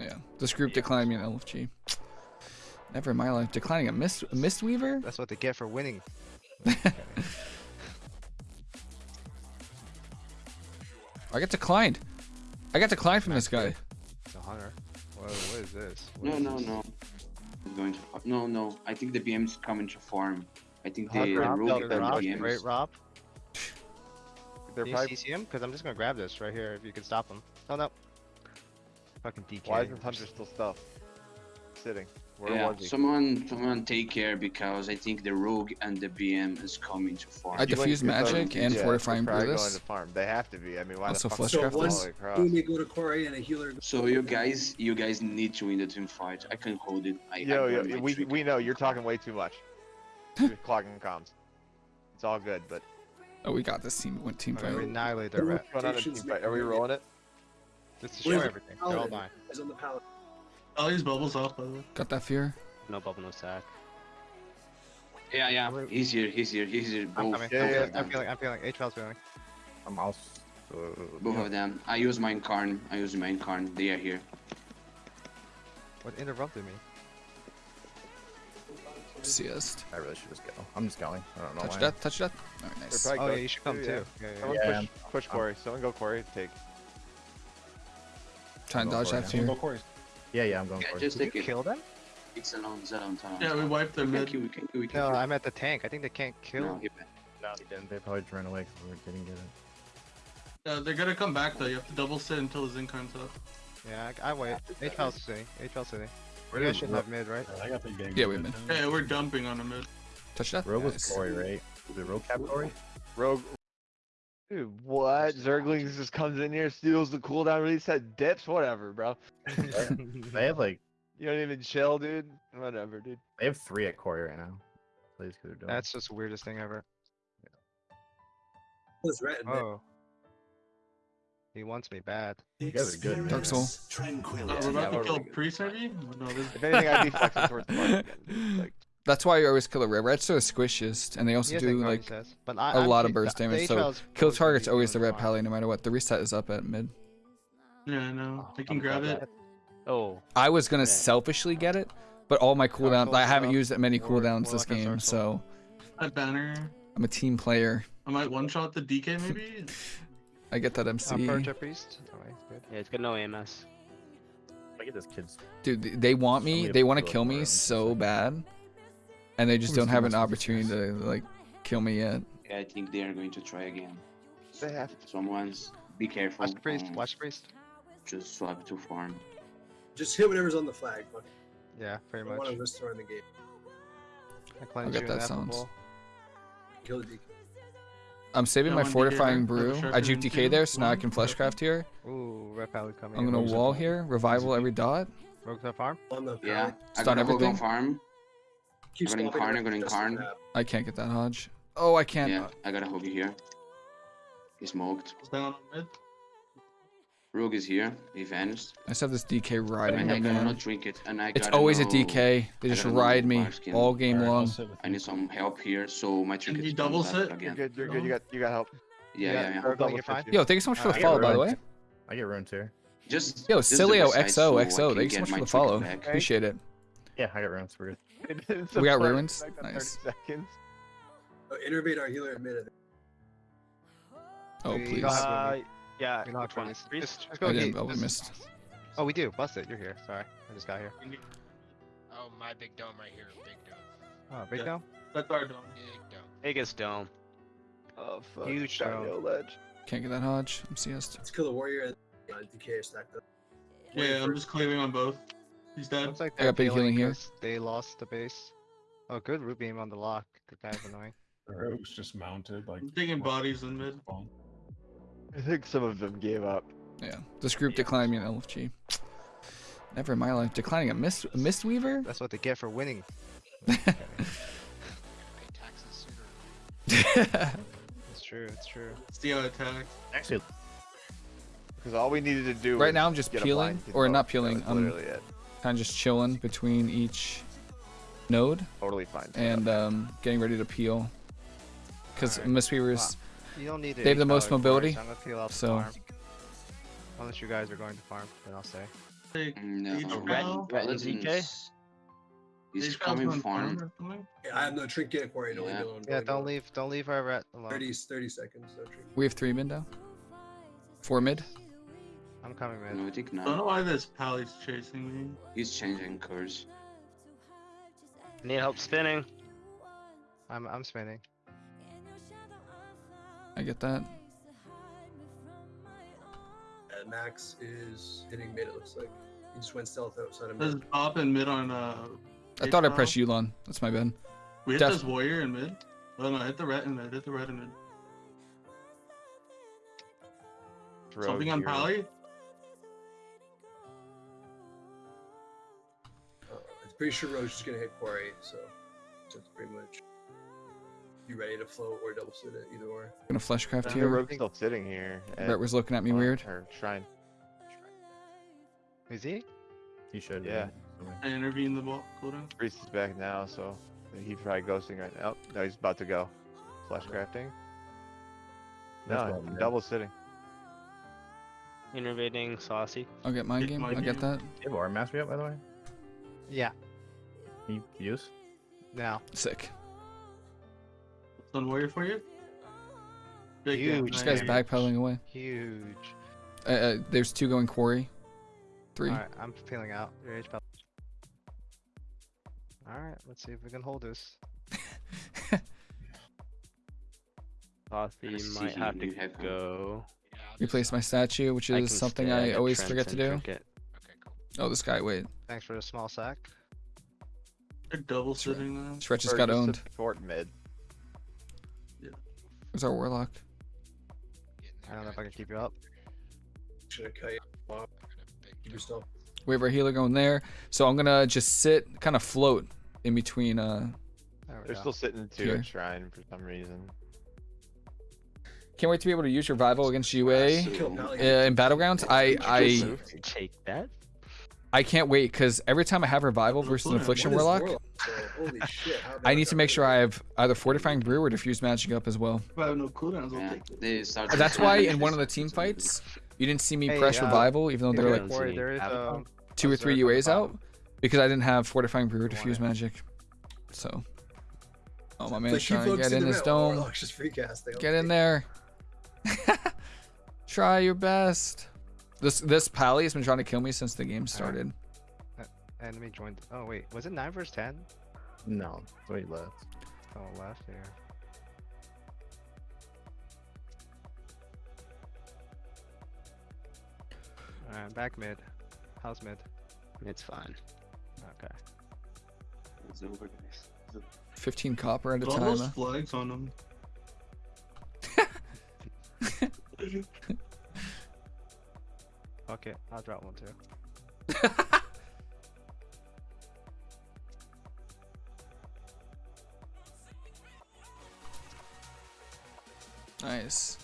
Yeah. This group declined me an LFG. Never in my life. Declining a mist a Mistweaver? That's what they get for winning. I got declined. I got declined from this guy. It's a hunter. What, what is this? What No, is no, this? no. I'm going to no, no. I think the BM's coming to farm. I think Rob, the, the Rob, rogue Rob, the BMs. right, Rob? They're Can you probably. CC him? Because I'm just gonna grab this right here if you can stop him. Oh no. Fucking DK. Why is this hunter still stuff? Sitting. Where yeah, was he? someone, someone take care because I think the rogue and the BM is coming to farm. I He went diffuse to farm. magic and Yeah, fortifying they're going to farm. They have to be. I mean, why Also the fuck? flush would craft they this. all the way across? Boom, you go to Corey and a healer. So you guys, you guys need to win the team fight. I can hold it. I, Yo, I yo, we trick. we know you're talking way too much. You're clogging comms. It's all good, but Oh, we got this team. Went team fight. we annihilate their rep. what's going on in team fight? Are we rolling it? Just to Where's show the everything. They're all paladin? mine. Is on the pallet. Oh, I'll use bubbles off, by the way. Got that fear. No bubble, no sack. Yeah, yeah. He's here. He's here. He's here. I'm Both, coming. Yeah, I'm, yeah, feeling, both I'm feeling. I'm feeling. H Val's feeling. I'm also. Both of them. I use my incarn. I use my incarn. They are here. What interrupted me? Seest. I really should just go. I'm just going. I don't know Touch why. that. Touch that. Alright, They're nice. probably Oh yeah, you should come yeah. too. Yeah, yeah. Someone Yeah. push, push Corey. Someone go Corey. Take. Try and Go dodge that now. fear. Yeah, yeah, I'm going Yeah, for it. just Did take you it. kill them? It's a long, it's a long time. Yeah, we wiped their we can mid. We can kill. We can No, kill. I'm at the tank. I think they can't kill. No, he. No, he didn't. They probably just ran away because we didn't get it. Yeah, they're gonna come back though. You have to double sit until the Zinkarn's up. Yeah, I, I wait. HL City. HL City. Val's sitting. Where You guys did should have mid, right? Yeah, we mid. Yeah, we're dumping on a mid. Touch that. Rogue was Nice. Corey, right? Was it Rogue Cap Corey? Rogue. Dude, what? Zerglings just comes in here, steals the cooldown, reset, dips, whatever, bro. They have like You don't even chill, dude. Whatever, dude. they have three at Corey right now. Please, because they're doing. That's just the weirdest thing ever. Was red. man. Oh. He wants me bad. you guys are good. man. Dark Soul. Uh, we're about to kill really good. priest maybe? No, this If anything, I'd be flexing towards the market. Like, That's why you always kill a red. Red's so squishiest, and they also has do Incarn, like he says, but I, a I'm lot of burst the- the damage. So kill target's always the red fine. pally, no matter what. The reset is up at mid. Yeah, I know. I I'm can grab it. Oh, I was gonna Yeah. selfishly get it, but all my cooldowns. I haven't up, used that many cooldowns this game, so A banner. I'm a team player. I might one shot the DK maybe. I get that MC. Purge a priest. Oh, Alright, good. yeah, it's got no AMS. Look at this kid's. Dude, they want me. Somebody They want to kill me so something. bad, and they just don't have an rest of these opportunity to like kill me yet. Yeah, I think they are going to try again. they have Someone's be careful. Watch the priest. um, Watch the priest. Just swap to farm. Just hit whatever's on the flag. Fuck. Yeah, pretty don't want much. to risk throwing the game. I cleanse get you that in apple sounds. bowl. Kill the DK. I'm saving Yeah, my fortifying there, brew. have a I sharpener juke in DK there, so now I can fleshcraft here. Ooh, red pally coming I'm in. gonna wall here. Revival every dot. Rogue to farm. On the Yeah, pallet. Stun got a on everything? farm. Keep I'm gonna incarn, I'm gonna incarn. I can't get that Hodge. Oh, I can't. Yeah, I got a hook here. He smoked. Stay on mid. Rogue is here. He vanished. I just have this DK riding I me, gotta man. not drink it. And I It's gotta always a DK. They just ride me all game long. I need some help here, so my trick he is double sit? You're again. good. You're good. You got. You got help. Yeah, yeah, yeah. I'll double you're fine. Yo, thank you so much for the follow, by the way. I get ruined too. Just Yo, Cilio best XO, XO. can Thank you so much for the follow. back. Appreciate it. Yeah, I got runes. We're good. It's We got ruins? like Nice. Seconds. Oh, innervate our healer in mid. Oh, please. Uh, yeah. you don't which one? release. Priest? Just, just go I didn't, Heat. but we missed. Oh, we do. Bust it. You're here. Sorry, I just got here. Oh, my big dome right here. Big dome. Oh, big Yeah. dome. That's our dome. Big dome. Biggest dome. Oh fuck. Huge Dino ledge. Can't get that Hodge. I'm CS. Let's kill the warrior and uh, DK are stacked up. Yeah, I'm just cleaving on both. He's dead. Looks like I they're got big healing here. They lost the base. Oh, good root beam on the lock. That guy's annoying. The rogue's just mounted like. I'm taking bodies in mid. Spawn. I think some of them gave up. Yeah. This group declined me an LFG. Never in my life. Declining a mist a Mistweaver? That's what they get for winning. Pay taxes. It's true. It's true. See attack. it attacks. Actually, Because all we needed to do. Right was now I'm just get a peeling, blind or not peeling, was I'm- literally it. Kind of just chilling between each node Totally fine. and um, getting ready to peel. Because Alright. Mistweavers, You don't need. They have the most mobility, I'm gonna peel out the so- farm. Unless you guys are going to farm, then I'll stay. Like, No, Each Ret- round? Ret and He's coming on farm. Yeah, I have no trinket quarry. No Yeah. yeah. Yeah, don't leave, don't leave our ret alone. 30, 30 seconds. No. We have three mid now. Four mid. I'm coming, No, man. I think I don't know why this pally's chasing me. He's changing course. Need help spinning. I'm, I'm spinning. I get that. Uh, Max is hitting mid. It looks like he just went stealth outside of There's mid. top and mid on uh. I thought I H-File. pressed Yu'lon. That's my bad. We hit Def- this warrior in mid. Oh no, hit the red in mid. Hit the red in mid. Something on pally. Pretty sure Roach is gonna hit quarry, so that's pretty much. You ready to float or double sit it, either or. Gonna fleshcraft Your here. rogue's still sitting here. Brett was looking at me weird. Or shrine. Is he? He should. Yeah. I intervene the ball cooldown. Priest is back now, so he's probably ghosting right now. No, he's about to go. Flesh crafting. No, well I'm double sitting. Innervating saucy. I'll get my game. my I get game. that. You have our mastery up, by the way? Yeah. Can you use? Now. Sick. Sun warrior for you. Big game, Huge. This guy's backpedaling away. Huge. Uh, uh, there's two going quarry. Three. Alright, I'm peeling out. Alright, let's see if we can hold this. Saucy see might have to knew headcount. go. Replace my statue, which is can something I always forget to do. Okay, cool. Oh, this guy. Wait. Thanks for the small sack. They're double sitting now. Stretch just got owned. Support mid. Yeah. Where's our warlock? I don't know if I can keep you up. Should I cut you off? Got a big Keep dome. your stealth. We have our healer going there. So I'm gonna just sit, kind of float in between. Uh, They're go. still sitting two Here. at shrine for some reason. can't wait to be able to use revival against UA Kill uh, in battlegrounds. I I Take that. I can't wait because every time I have revival versus an affliction warlock, so, holy shit, I need to make sure? I have either fortifying brew or diffuse magic up as well. If I have no cooldowns, I'll Yeah, take it. That's why in one of the team fights, you didn't see me Hey, press uh, revival, even though if they're like at there is Avatar. um, two or three Zerg on the UAs out because I didn't have fortifying brew or You diffuse magic. So, oh my Like, man's keep trying to get in the this map. dome. Warlock's just free casting. Get in there. Try your best. This this pally has been trying to kill me since the game started. Uh, enemy joined. Oh wait, was it nine versus ten? No. So he left. Oh, last year. Alright, back mid. How's mid? It's fine. Okay. It's over, guys. 15 copper at a time. those huh? flags on them. Okay, I'll drop one too. Nice.